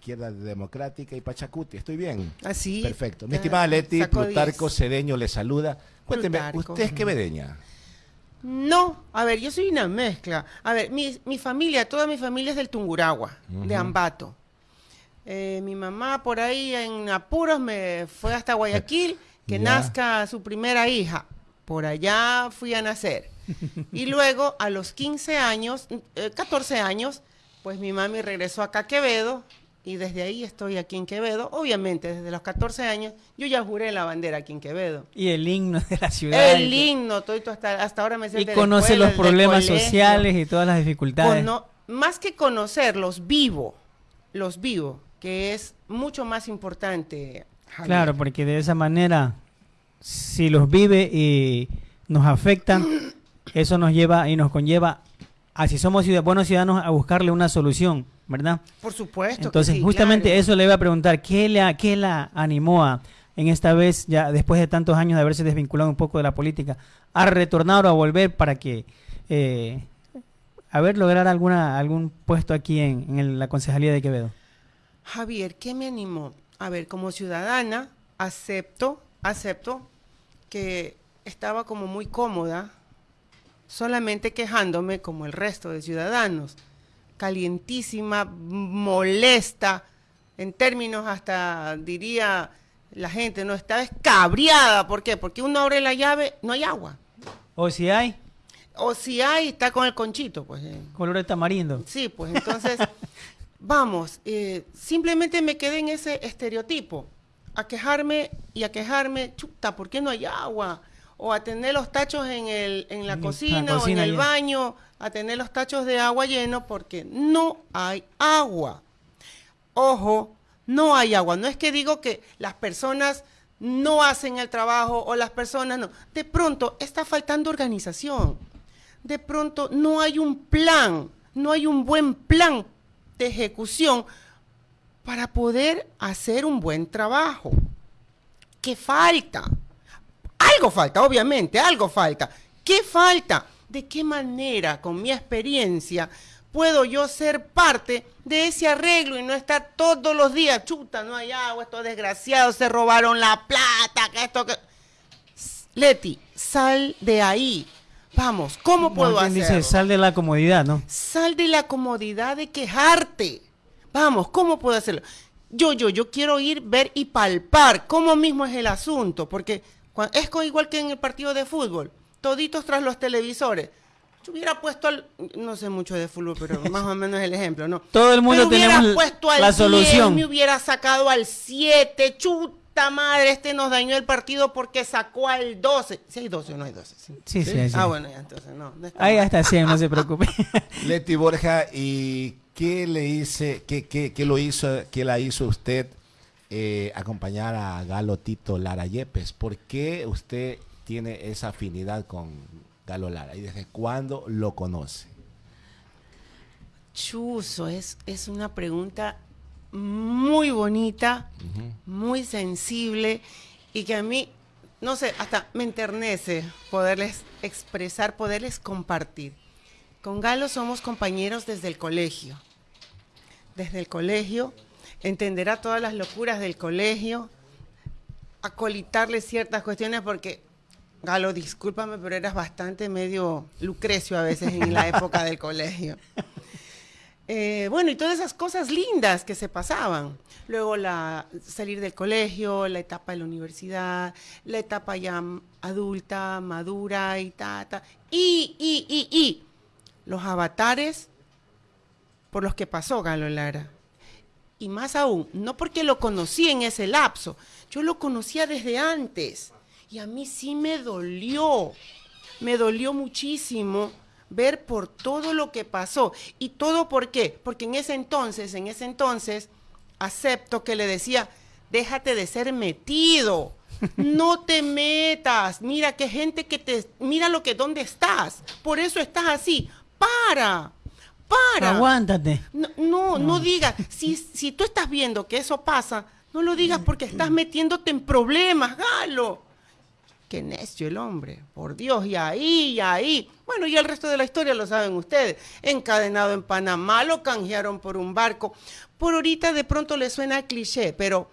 Izquierda Democrática y Pachacuti. ¿Estoy bien? Así. Perfecto. Mi estimada Leti, Plutarco 10. Cedeño le saluda. Cuénteme, Plutarco. ¿usted es quevedeña? No, a ver, yo soy una mezcla. A ver, mi, mi familia, toda mi familia es del Tunguragua, de. Ambato. Eh, mi mamá por ahí en apuros me fue hasta Guayaquil que nazca su primera hija. Por allá fui a nacer. Y luego a los 15 años, eh, 14 años, pues mi mami regresó acá a Quevedo y desde ahí estoy aquí en Quevedo. Obviamente, desde los 14 años yo ya juré la bandera aquí en Quevedo. Y el himno de la ciudad. El himno, todo esto hasta, hasta ahora me sé Y de conoce escuela, los problemas sociales y todas las dificultades. Cono- más que conocerlos, vivo, los vivo, que es mucho más importante. Javier. Claro, porque de esa manera, si los vive y nos afectan, eso nos lleva y nos conlleva, a si somos ciudad- buenos ciudadanos, a buscarle una solución, ¿verdad? Por supuesto. Entonces, sí, justamente claro. eso le iba a preguntar, ¿qué, le, ¿qué la animó a, en esta vez, ya después de tantos años de haberse desvinculado un poco de la política, a retornar o a volver para que, eh, a ver, lograr alguna, algún puesto aquí en, en el- la Concejalía de Quevedo? Javier, ¿qué me animó? A ver, como ciudadana, acepto, acepto que estaba como muy cómoda, solamente quejándome como el resto de ciudadanos, calientísima, molesta, en términos hasta diría la gente, no estaba escabriada, ¿por qué? Porque uno abre la llave, no hay agua. O si hay, O si hay, está con el conchito, pues. eh. color de tamarindo. Sí, pues entonces, vamos, eh, simplemente me quedé en ese estereotipo, a quejarme y a quejarme, chuta, ¿por qué no hay agua? O a tener los tachos en, el, en la cocina, o en el ya. baño, a tener los tachos de agua llenos porque no hay agua. Ojo, no hay agua. No es que digo que las personas no hacen el trabajo o las personas no. De pronto está faltando organización. De pronto no hay un plan, no hay un buen plan de ejecución para poder hacer un buen trabajo. ¿Qué falta? Algo falta, obviamente, algo falta. ¿Qué falta? ¿De qué manera, con mi experiencia, puedo yo ser parte de ese arreglo y no estar todos los días, chuta, no hay agua, estos desgraciados se robaron la plata, que esto, que... Leti, sal de ahí. Vamos, ¿cómo puedo hacerlo? dice, sal de la comodidad, ¿no? Sal de la comodidad de quejarte. Vamos, ¿cómo puedo hacerlo? Yo, yo, yo quiero ir, ver y palpar cómo mismo es el asunto, porque es co- igual que en el partido de fútbol, toditos tras los televisores. Yo hubiera puesto al, no sé mucho de fútbol, pero más o menos el ejemplo, ¿no? Todo el mundo tenemos puesto al la 10, solución. me hubiera sacado al 7, chuta madre, este nos dañó el partido porque sacó al 12. Si hay 12 o no hay 12. sí. Sí, sí, sí. Ah, bueno, ya, entonces no. no Ahí mal. hasta 100, no se preocupe. Leti Borja, ¿y qué le hice, qué, qué, qué lo hizo, qué la hizo usted eh, acompañar a Galo Tito Lara Yepes? ¿Por qué usted tiene esa afinidad con Galo Lara y desde cuándo lo conoce? Chuzo, es, es una pregunta muy bonita, muy sensible y que a mí, no sé, hasta me enternece poderles expresar, poderles compartir. Con Galo somos compañeros desde el colegio. Desde el colegio, entenderá todas las locuras del colegio, acolitarle ciertas cuestiones porque, Galo, discúlpame, pero eras bastante medio lucrecio a veces en la época del colegio. Eh, bueno, y todas esas cosas lindas que se pasaban. Luego la salir del colegio, la etapa de la universidad, la etapa ya adulta, madura y ta, ta. Y, y, y, y, los avatares por los que pasó Galo Lara. Y más aún, no porque lo conocí en ese lapso, yo lo conocía desde antes. Y a mí sí me dolió, me dolió muchísimo ver por todo lo que pasó. ¿Y todo por qué? Porque en ese entonces, en ese entonces, acepto que le decía, déjate de ser metido. No te metas. Mira qué gente que te mira lo que dónde estás. Por eso estás así. Para. Para. Aguántate. No, no, no digas. Si, si tú estás viendo que eso pasa, no lo digas porque estás metiéndote en problemas, Galo. Qué necio el hombre, por Dios, y ahí, y ahí. Bueno, y el resto de la historia lo saben ustedes. Encadenado en Panamá, lo canjearon por un barco. Por ahorita de pronto le suena cliché, pero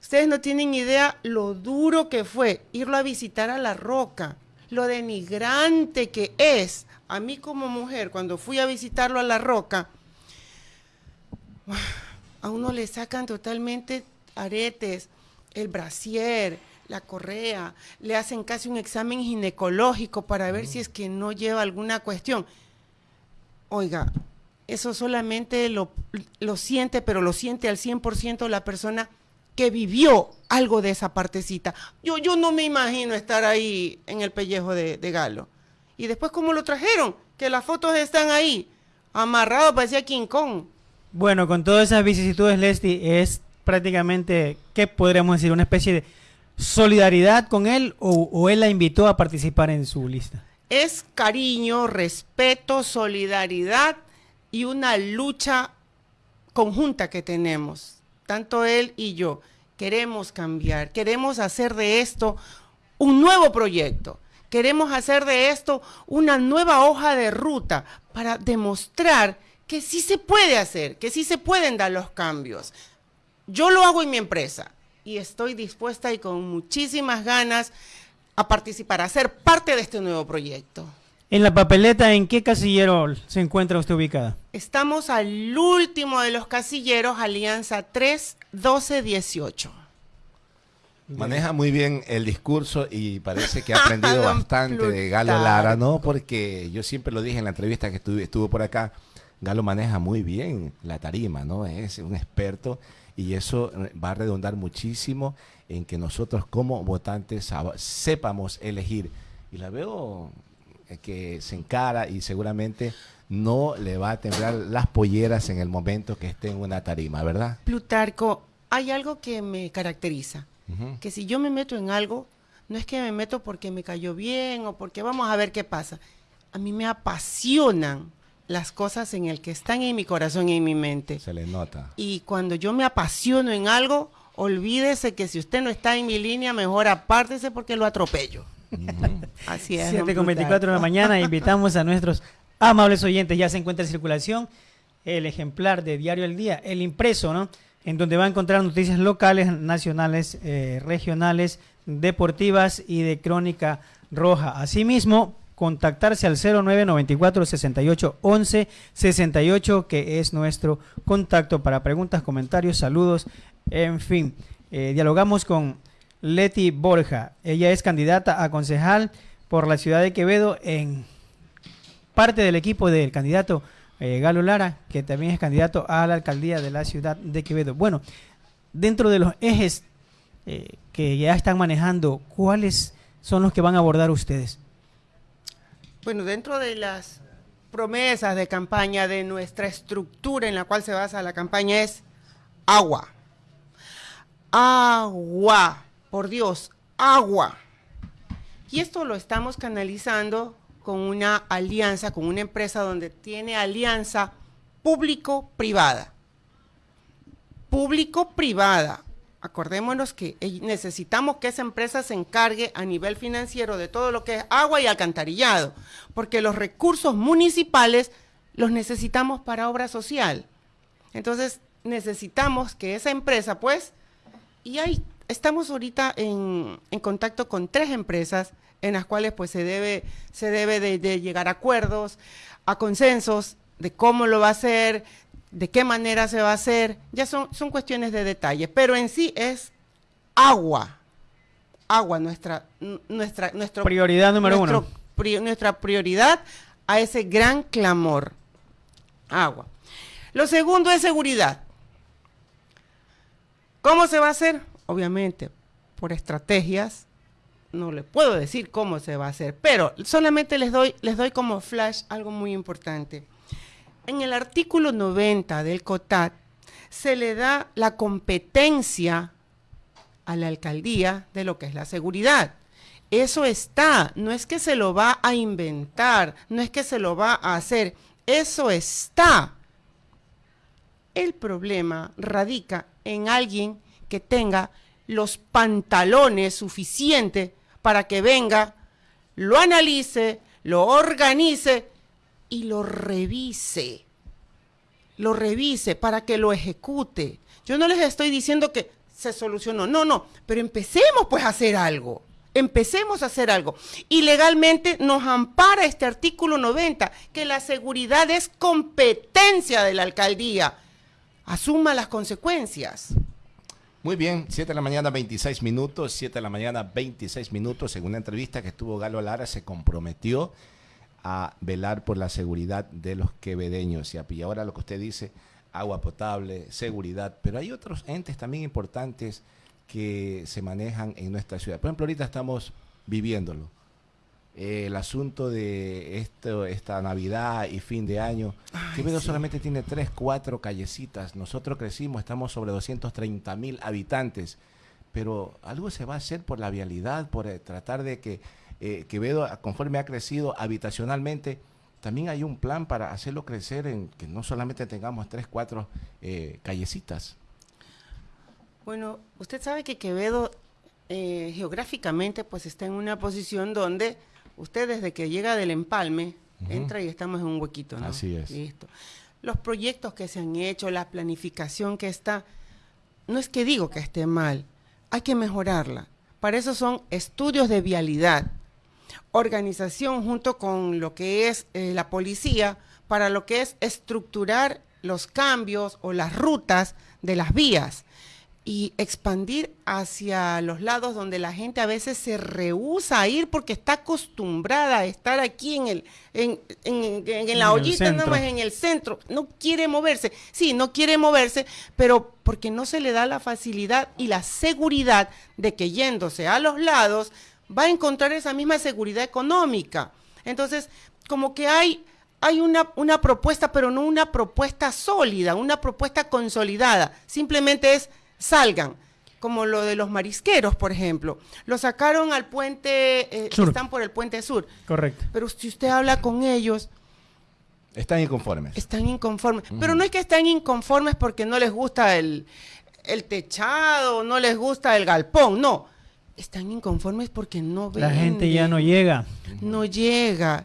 ustedes no tienen idea lo duro que fue irlo a visitar a la roca, lo denigrante que es. A mí como mujer, cuando fui a visitarlo a la roca, a uno le sacan totalmente aretes, el brasier, la correa, le hacen casi un examen ginecológico para ver si es que no lleva alguna cuestión. Oiga, eso solamente lo, lo siente, pero lo siente al 100% la persona que vivió algo de esa partecita. Yo, yo no me imagino estar ahí en el pellejo de, de Galo. Y después, ¿cómo lo trajeron? Que las fotos están ahí, amarrado, parecía King Kong. Bueno, con todas esas vicisitudes, Leslie, es prácticamente, ¿qué podríamos decir? Una especie de solidaridad con él o, o él la invitó a participar en su lista. Es cariño, respeto, solidaridad y una lucha conjunta que tenemos, tanto él y yo. Queremos cambiar, queremos hacer de esto un nuevo proyecto, queremos hacer de esto una nueva hoja de ruta para demostrar que sí se puede hacer, que sí se pueden dar los cambios. Yo lo hago en mi empresa y estoy dispuesta y con muchísimas ganas a participar, a ser parte de este nuevo proyecto. En la papeleta, ¿en qué casillero se encuentra usted ubicada? Estamos al último de los casilleros, Alianza 3, 12, 18. Maneja muy bien el discurso y parece que ha aprendido bastante de Galo. Lara, ¿no? Porque yo siempre lo dije en la entrevista que estuve, estuvo por acá, Galo maneja muy bien la tarima, ¿no? Es un experto y eso eh, va a redundar muchísimo en que nosotros como votantes sepamos elegir. Y la veo eh, que se encara y seguramente no le va a temblar las polleras en el momento que esté en una tarima, ¿verdad? Plutarco, hay algo que me caracteriza, Que si yo me meto en algo, no es que me meto porque me cayó bien o porque vamos a ver qué pasa. A mí me apasionan las cosas en el que están en mi corazón y en mi mente. Se le nota. Y cuando yo me apasiono en algo, olvídese que si usted no está en mi línea, mejor apártese porque lo atropello. Así es. 7 don con 24 de la mañana. Invitamos a nuestros amables oyentes. Ya se encuentra en circulación el ejemplar de Diario El Día, el impreso, ¿no? En donde va a encontrar noticias locales, nacionales, eh, regionales, deportivas y de crónica roja. Asimismo, contactarse al 0994 68 11 68, que es nuestro contacto para preguntas, comentarios, saludos, en fin. Eh, dialogamos con Leti Borja. Ella es candidata a concejal por la ciudad de Quevedo en parte del equipo del candidato eh, Galo Lara, que también es candidato a la alcaldía de la ciudad de Quevedo. Bueno, dentro de los ejes eh, que ya están manejando, ¿cuáles son los que van a abordar ustedes? Bueno, dentro de las promesas de campaña de nuestra estructura en la cual se basa la campaña es agua. Agua, por Dios, agua. Y esto lo estamos canalizando con una alianza, con una empresa donde tiene alianza público-privada. Público-privada. Acordémonos que eh, necesitamos que esa empresa se encargue a nivel financiero de todo lo que es agua y alcantarillado, porque los recursos municipales los necesitamos para obra social. Entonces, necesitamos que esa empresa, pues, y hay, estamos ahorita en, en contacto con tres empresas en las cuales pues se debe, se debe de, de llegar a acuerdos, a consensos de cómo lo va a hacer, de qué manera se va a hacer, ya son, son cuestiones de detalle, pero en sí es agua, agua, nuestra, nuestra, nuestro, Prioridad número nuestro uno. pri- nuestra prioridad a ese gran clamor, agua. Lo segundo es seguridad. ¿Cómo se va a hacer? Obviamente, por estrategias. No le puedo decir cómo se va a hacer, pero solamente les doy, les doy como flash algo muy importante. En el artículo 90 del COTAT se le da la competencia a la alcaldía de lo que es la seguridad. Eso está, no es que se lo va a inventar, no es que se lo va a hacer, eso está. El problema radica en alguien que tenga los pantalones suficientes para que venga, lo analice, lo organice y lo revise. Lo revise para que lo ejecute. Yo no les estoy diciendo que se solucionó, no, no, pero empecemos pues a hacer algo. Empecemos a hacer algo. Y legalmente nos ampara este artículo 90, que la seguridad es competencia de la alcaldía. Asuma las consecuencias. Muy bien, 7 de la mañana 26 minutos, 7 de la mañana 26 minutos, según una entrevista que estuvo Galo Lara, se comprometió a velar por la seguridad de los quevedeños. Y ahora lo que usted dice, agua potable, seguridad, pero hay otros entes también importantes que se manejan en nuestra ciudad. Por ejemplo, ahorita estamos viviéndolo. El asunto de esto, esta Navidad y fin de año. Quevedo solamente tiene tres, cuatro callecitas. Nosotros crecimos, estamos sobre 230 mil habitantes. Pero algo se va a hacer por la vialidad, por eh, tratar de que eh, Quevedo, conforme ha crecido habitacionalmente, también hay un plan para hacerlo crecer en que no solamente tengamos tres, cuatro eh, callecitas. Bueno, usted sabe que Quevedo eh, geográficamente pues está en una posición donde usted desde que llega del empalme entra y estamos en un huequito, ¿no? Así es. Listo. Los proyectos que se han hecho, la planificación que está, no es que digo que esté mal, hay que mejorarla. Para eso son estudios de vialidad, organización junto con lo que es eh, la policía, para lo que es estructurar los cambios o las rutas de las vías y expandir hacia los lados donde la gente a veces se rehúsa a ir porque está acostumbrada a estar aquí en el en, en, la ollita nada más en el centro. No quiere moverse. Sí no quiere moverse pero porque no se le da la facilidad y la seguridad de que yéndose a los lados va a encontrar esa misma seguridad económica. Entonces como que hay hay una, una propuesta, pero no una propuesta sólida, una propuesta consolidada. Simplemente es salgan, como lo de los marisqueros, por ejemplo. Lo sacaron al puente, eh, están por el puente sur. Correcto. Pero si usted habla con ellos... Están inconformes. Están inconformes. Pero no es que estén inconformes porque no les gusta el, el techado, no les gusta el galpón, no. Están inconformes porque no ven. La gente ya no llega. No llega.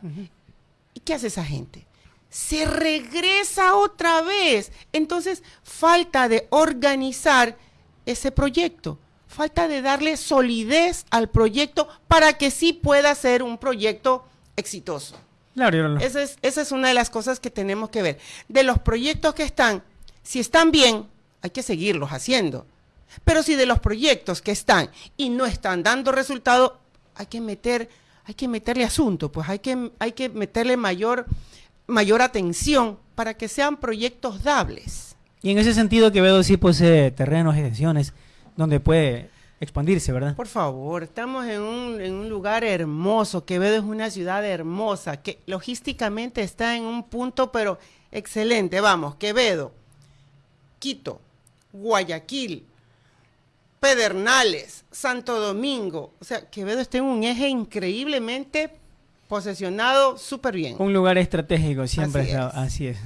¿Y qué hace esa gente? Se regresa otra vez. Entonces, falta de organizar ese proyecto. Falta de darle solidez al proyecto para que sí pueda ser un proyecto exitoso. Claro, esa, es, esa es una de las cosas que tenemos que ver. De los proyectos que están, si están bien, hay que seguirlos haciendo. Pero si de los proyectos que están y no están dando resultado, hay que meter, hay que meterle asunto, pues hay que, hay que meterle mayor, mayor atención para que sean proyectos dables. Y en ese sentido, Quevedo sí posee terrenos, extensiones, donde puede expandirse, ¿verdad? Por favor, estamos en un, en un lugar hermoso. Quevedo es una ciudad hermosa, que logísticamente está en un punto, pero excelente. Vamos, Quevedo, Quito, Guayaquil, Pedernales, Santo Domingo. O sea, Quevedo está en un eje increíblemente posesionado súper bien. Un lugar estratégico, siempre así es.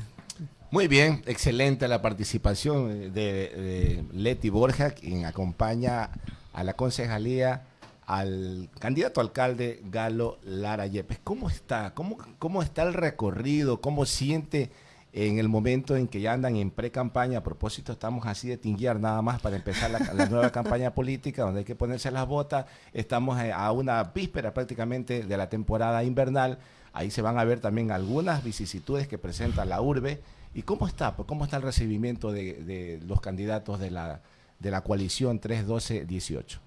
Muy bien, excelente la participación de, Leti Borja, quien acompaña a la concejalía al candidato alcalde Galo Lara Yepes. ¿Cómo está? ¿Cómo, ¿Cómo está el recorrido? ¿Cómo siente en el momento en que ya andan en pre-campaña? A propósito, estamos así de tinguear nada más para empezar la, la nueva campaña política, donde hay que ponerse las botas. Estamos a una víspera prácticamente de la temporada invernal. Ahí se van a ver también algunas vicisitudes que presenta la urbe ¿Y cómo está? ¿Cómo está el recibimiento de, los candidatos de la, de la coalición 312-18?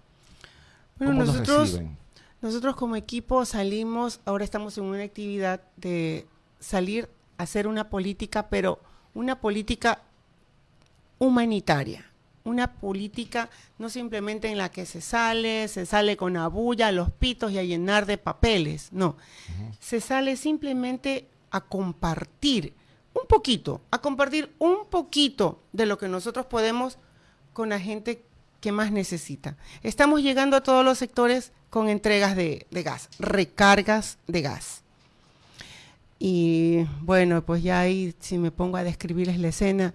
Bueno, nosotros, nosotros como equipo salimos, ahora estamos en una actividad de salir a hacer una política, pero una política humanitaria, una política no simplemente en la que se sale, se sale con abulla, los pitos y a llenar de papeles, no, se sale simplemente a compartir un poquito, a compartir un poquito de lo que nosotros podemos con la gente que más necesita. Estamos llegando a todos los sectores con entregas de, gas, recargas de gas. Y bueno, pues ya ahí, si me pongo a describirles la escena,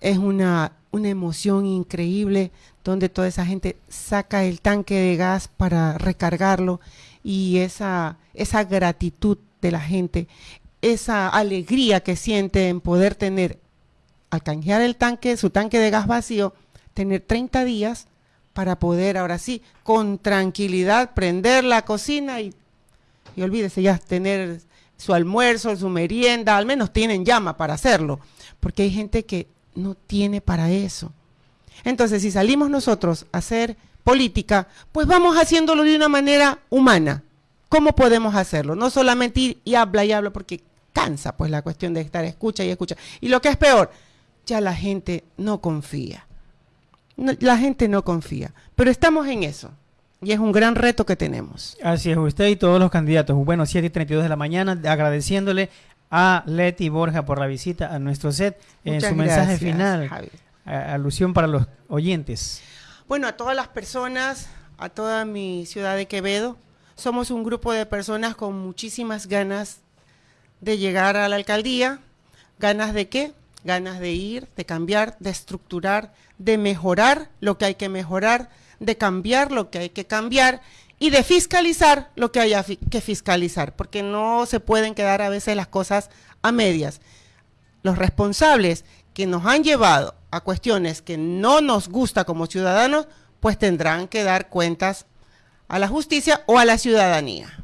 es una, una emoción increíble donde toda esa gente saca el tanque de gas para recargarlo y esa, esa gratitud de la gente, esa alegría que siente en poder tener, al canjear el tanque, su tanque de gas vacío, tener 30 días para poder ahora sí, con tranquilidad, prender la cocina y, y olvídese ya, tener su almuerzo, su merienda, al menos tienen llama para hacerlo, porque hay gente que no tiene para eso. Entonces, si salimos nosotros a hacer política, pues vamos haciéndolo de una manera humana. ¿Cómo podemos hacerlo? No solamente ir y habla y habla, porque cansa pues la cuestión de estar escucha y escucha. Y lo que es peor, ya la gente no confía. la gente no confía. Pero estamos en eso. Y es un gran reto que tenemos. Así es, usted y todos los candidatos. Bueno, 7 y 32 de la mañana, agradeciéndole a Leti Borja por la visita a nuestro set en su mensaje final. alusión para los oyentes. Bueno, a todas las personas, a toda mi ciudad de Quevedo, somos un grupo de personas con muchísimas ganas de llegar a la alcaldía. ¿Ganas de qué? Ganas de ir, de cambiar, de estructurar, de mejorar lo que hay que mejorar, de cambiar lo que hay que cambiar y de fiscalizar lo que haya que fiscalizar, porque no se pueden quedar a veces las cosas a medias. Los responsables que nos han llevado a cuestiones que no nos gusta como ciudadanos, pues tendrán que dar cuentas a la justicia o a la ciudadanía.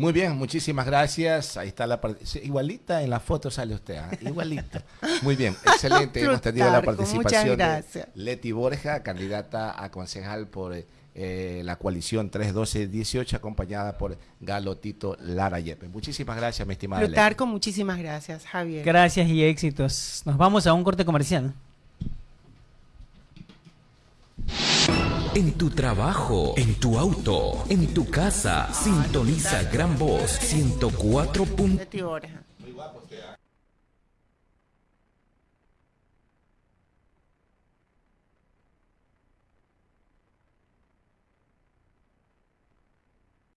Muy bien, muchísimas gracias. Ahí está la igualita en la foto sale usted, ¿ah? igualita. Muy bien, excelente. Hemos tenido la participación de Leti Borja, candidata a concejal por eh, la coalición 312-18, acompañada por Galo Tito Lara Yepe. Muchísimas gracias, mi estimada. Plutarco, muchísimas gracias, Javier. Gracias y éxitos. Nos vamos a un corte comercial. En tu trabajo, en tu auto, en tu casa, sintoniza Gran Voz 104. Muy guapo usted,